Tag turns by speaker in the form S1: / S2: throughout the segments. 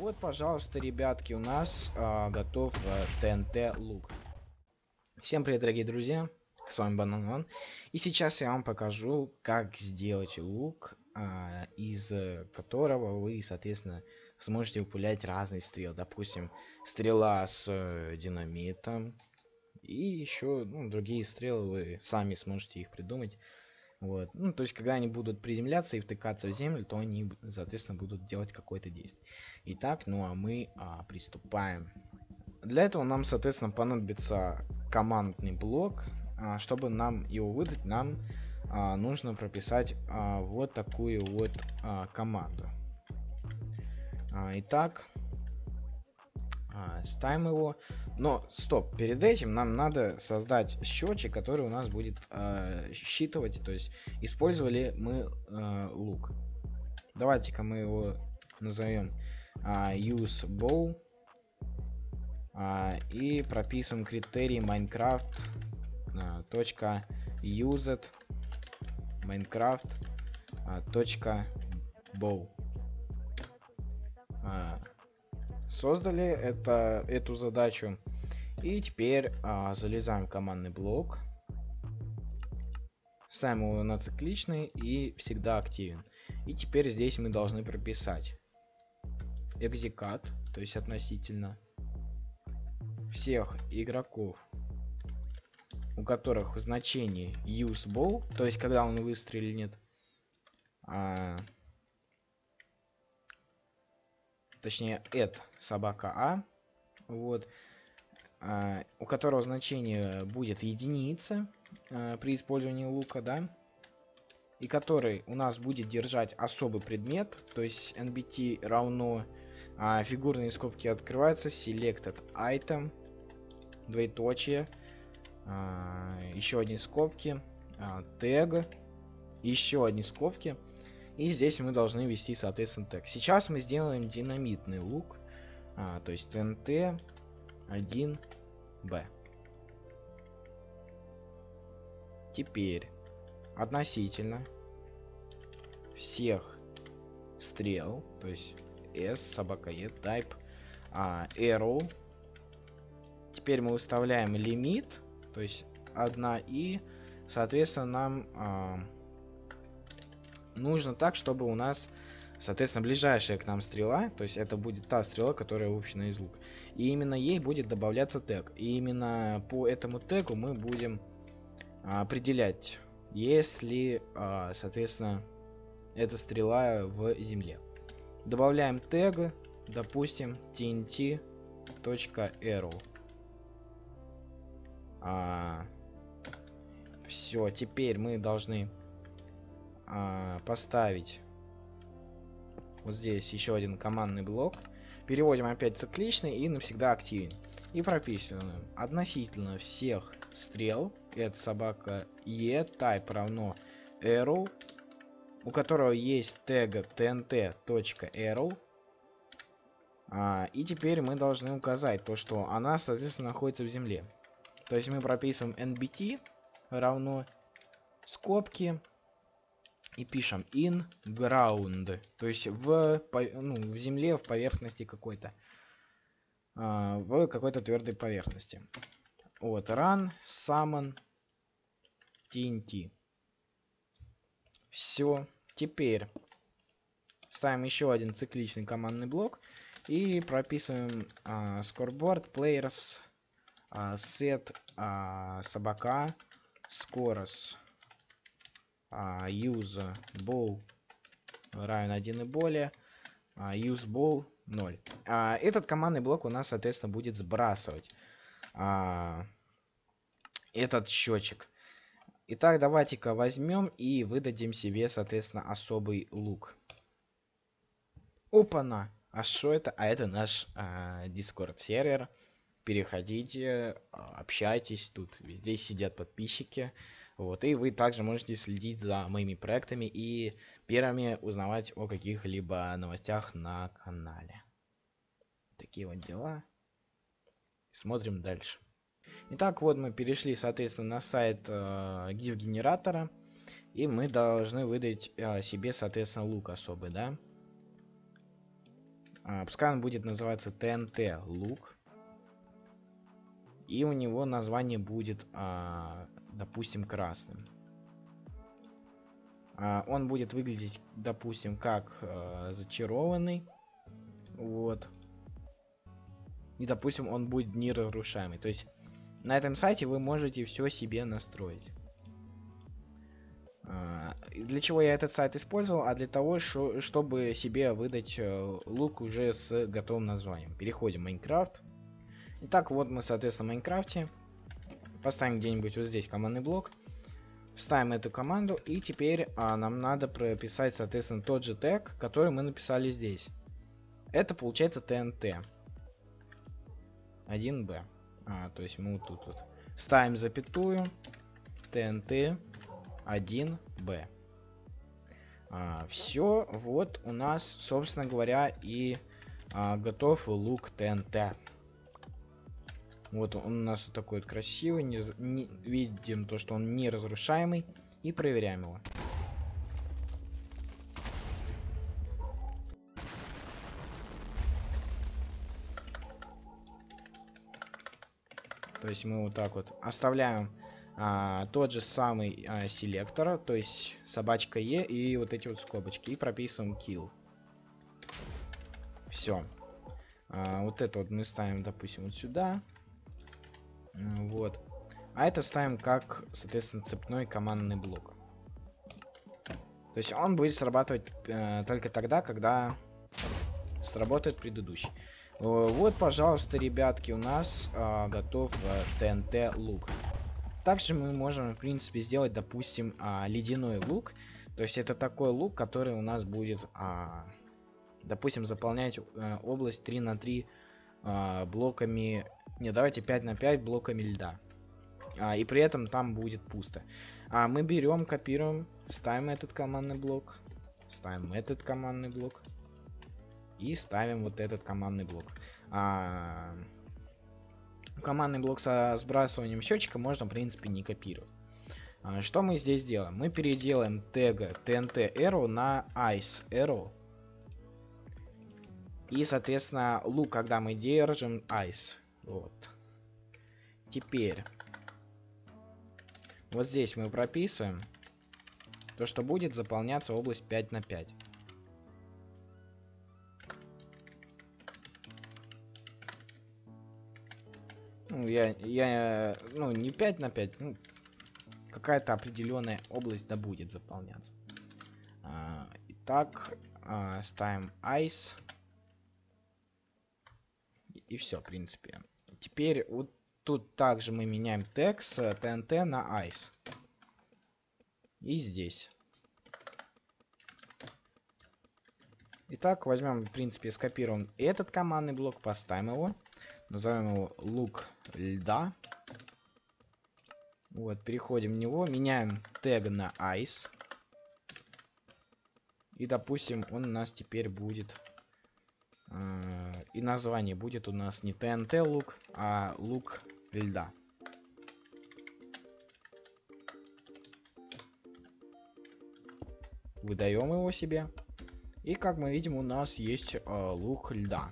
S1: Вот, пожалуйста, ребятки, у нас а, готов а, ТНТ лук. Всем привет, дорогие друзья, с вами Банан И сейчас я вам покажу, как сделать лук, а, из которого вы, соответственно, сможете упулять разные стрелы. Допустим, стрела с э, динамитом. И еще ну, другие стрелы вы сами сможете их придумать. Вот. Ну, то есть, когда они будут приземляться и втыкаться в землю, то они, соответственно, будут делать какое-то действие. Итак, ну а мы а, приступаем. Для этого нам, соответственно, понадобится командный блок. А, чтобы нам его выдать, нам а, нужно прописать а, вот такую вот а, команду. А, итак, а, ставим его. Но, стоп, перед этим нам надо создать счетчик, который у нас будет э, считывать, то есть использовали мы э, лук. Давайте-ка мы его назовем э, use bow э, и прописываем критерий Minecraft э, used Minecraft э, точка bow создали это, эту задачу. И теперь а, залезаем в командный блок. Ставим его на цикличный и всегда активен. И теперь здесь мы должны прописать экзекат, то есть относительно всех игроков, у которых значение useball, то есть когда он выстрелит, а, точнее это собака А, вот, а, у которого значение будет единица а, при использовании лука, да, и который у нас будет держать особый предмет, то есть nbt равно а, фигурные скобки открываются, selected item, двоеточие, а, еще одни скобки, а, тег, еще одни скобки, и здесь мы должны ввести, соответственно, тег. Сейчас мы сделаем динамитный лук. А, то есть ТНТ 1Б. Теперь относительно всех стрел, то есть S, собака E, type, а, arrow. Теперь мы выставляем лимит, то есть 1 и, соответственно, нам а, нужно так, чтобы у нас, соответственно, ближайшая к нам стрела, то есть это будет та стрела, которая выпущена из лука. И именно ей будет добавляться тег. И именно по этому тегу мы будем а, определять, если, а, соответственно, эта стрела в земле. Добавляем тег, допустим, tnt.arrow. А, все, теперь мы должны а, поставить вот здесь еще один командный блок. Переводим опять цикличный и навсегда активен. И прописываем относительно всех стрел. Это собака E, type равно arrow, у которого есть тега tnt.arrow. А, и теперь мы должны указать то, что она, соответственно, находится в земле. То есть мы прописываем nbt равно скобки и пишем in ground, то есть в, ну, в земле, в поверхности какой-то, а, в какой-то твердой поверхности. Вот, run, summon, TNT. Все. Теперь ставим еще один цикличный командный блок и прописываем а, scoreboard players а, set а, собака scores а, use ball равен 1 и более, а, use ball 0. А, этот командный блок у нас, соответственно, будет сбрасывать этот счетчик. Итак, давайте-ка возьмем и выдадим себе, соответственно, особый лук. Опа-на! А что это? А это наш Discord сервер. Переходите, общайтесь, тут везде сидят подписчики. Вот, и вы также можете следить за моими проектами и первыми узнавать о каких-либо новостях на канале. Такие вот дела. Смотрим дальше. Итак, вот мы перешли, соответственно, на сайт э, GIF генератора. И мы должны выдать э, себе, соответственно, лук особый, да? А, пускай он будет называться ТНТ лук. И у него название будет, а, допустим, красным. А, он будет выглядеть, допустим, как а, зачарованный. Вот. И, допустим, он будет неразрушаемый. То есть на этом сайте вы можете все себе настроить. А, для чего я этот сайт использовал? А для того, чтобы себе выдать э, лук уже с готовым названием. Переходим в Майнкрафт. Итак, вот мы, соответственно, в Майнкрафте. Поставим где-нибудь вот здесь командный блок. Ставим эту команду. И теперь а, нам надо прописать, соответственно, тот же тег, который мы написали здесь. Это получается TNT. 1b. А, то есть мы вот тут вот ставим запятую. TNT 1b. А, все, вот у нас, собственно говоря, и а, готов лук ТНТ. Вот он у нас вот такой вот красивый, не, не, видим то, что он не разрушаемый, и проверяем его. То есть мы вот так вот оставляем а, тот же самый а, селектор, то есть собачка Е и вот эти вот скобочки, и прописываем kill. Все. А, вот это вот мы ставим, допустим, вот сюда. Вот. А это ставим как, соответственно, цепной командный блок. То есть он будет срабатывать э, только тогда, когда сработает предыдущий. Вот, пожалуйста, ребятки, у нас а, готов э, ТНТ лук. Также мы можем, в принципе, сделать, допустим, а, ледяной лук. То есть это такой лук, который у нас будет, а, допустим, заполнять а, область 3 на 3 а, блоками... Не, давайте 5 на 5 блоками льда. А, и при этом там будет пусто. А мы берем, копируем, ставим этот командный блок, ставим этот командный блок, и ставим вот этот командный блок. А, командный блок со сбрасыванием счетчика можно, в принципе, не копировать. А, что мы здесь делаем? Мы переделаем тега TNT Arrow на Ice Arrow. И, соответственно, лук, когда мы держим Ice. Вот. Теперь. Вот здесь мы прописываем то, что будет заполняться область 5 на 5. Ну, я, я, ну, не 5 на 5, ну, какая-то определенная область да будет заполняться. А, итак, а, ставим ice. И все, в принципе. Теперь вот тут также мы меняем тег с TNT на ice. И здесь. Итак, возьмем, в принципе, скопируем этот командный блок, поставим его. Назовем его лук льда. Вот, переходим в него, меняем тег на ice. И, допустим, он у нас теперь будет... Э, и название будет у нас не TNT лук, а лук льда. Выдаем его себе. И, как мы видим, у нас есть э, лук льда.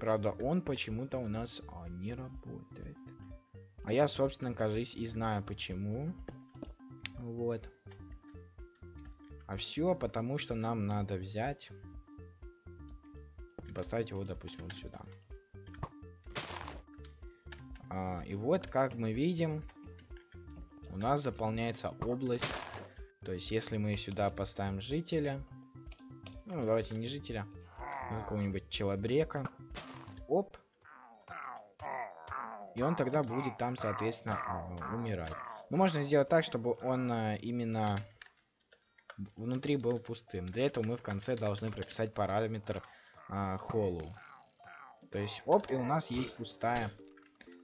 S1: Правда, он почему-то у нас а, не работает. А я, собственно, кажись, и знаю почему. Вот. А все потому, что нам надо взять и поставить его, допустим, вот сюда. А, и вот, как мы видим, у нас заполняется область. То есть, если мы сюда поставим жителя, ну, давайте не жителя, а какого-нибудь челобрека, оп. И он тогда будет там, соответственно, а, умирать. Ну, можно сделать так, чтобы он а, именно внутри был пустым. Для этого мы в конце должны прописать параметр а. То есть, оп, и у нас есть пустая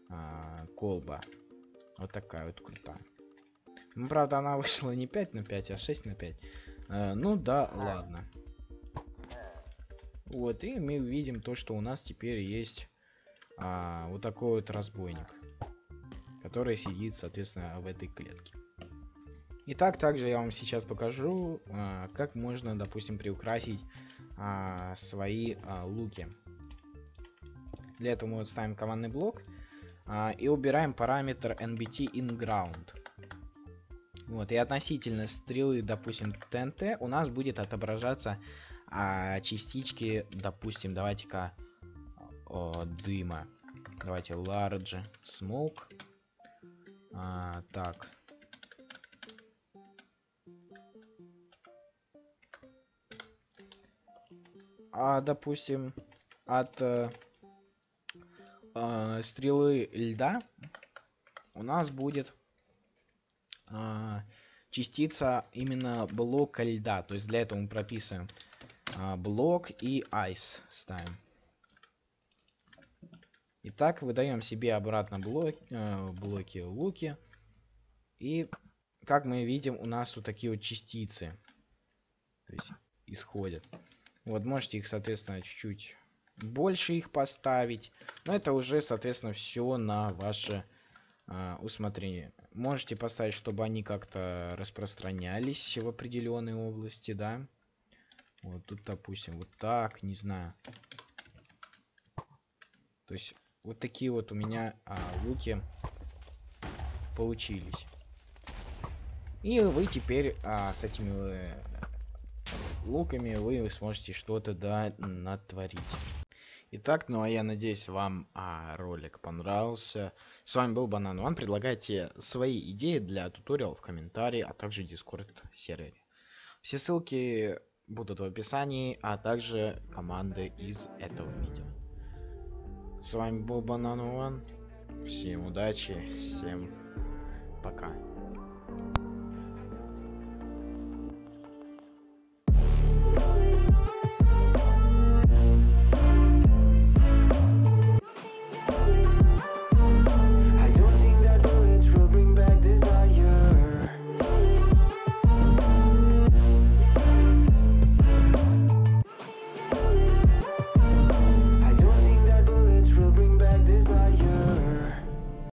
S1: а, колба. Вот такая вот крутая. Ну, правда, она вышла не 5 на 5, а 6 на 5. А, ну да, ладно. Вот, и мы видим то, что у нас теперь есть а, вот такой вот разбойник. Который сидит, соответственно, в этой клетке. Итак, также я вам сейчас покажу, а, как можно, допустим, приукрасить а, свои а, луки. Для этого мы вот ставим командный блок а, и убираем параметр nbt inground. Вот, и относительно стрелы, допустим, ТНТ, у нас будет отображаться а, частички, допустим, давайте-ка дыма. Давайте large smoke. А, так. А, допустим, от э, э, стрелы льда у нас будет э, частица именно блока льда. То есть для этого мы прописываем э, блок и ice ставим. Итак, выдаем себе обратно блок, э, блоки луки. И, как мы видим, у нас вот такие вот частицы то есть, исходят. Вот, можете их, соответственно, чуть-чуть больше их поставить. Но это уже, соответственно, все на ваше э, усмотрение. Можете поставить, чтобы они как-то распространялись в определенной области, да. Вот тут, допустим, вот так, не знаю. То есть вот такие вот у меня а, луки получились. И вы теперь а, с этими э, луками вы сможете что-то да натворить. Итак, ну а я надеюсь, вам а, ролик понравился. С вами был Банан Ван. Предлагайте свои идеи для туториала в комментарии, а также дискорд сервере. Все ссылки будут в описании, а также команды из этого видео. С вами был Банан One. Всем удачи, всем пока.